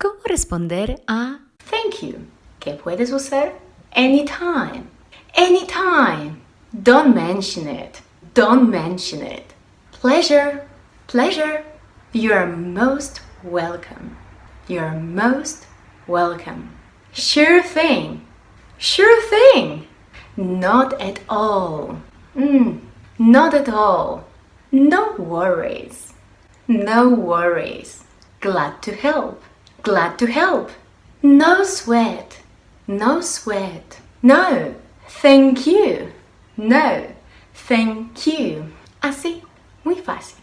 ¿Cómo responder a Thank you. ¿Qué puedes usar? Anytime. Anytime. Don't mention it. Don't mention it. Pleasure. Pleasure. You're most welcome. You're most welcome. Sure thing. Sure thing. Not at all. Mm, not at all. No worries. No worries. Glad to help. Glad to help. No sweat. No sweat. No. Thank you. No. Thank you. Así, muy fácil.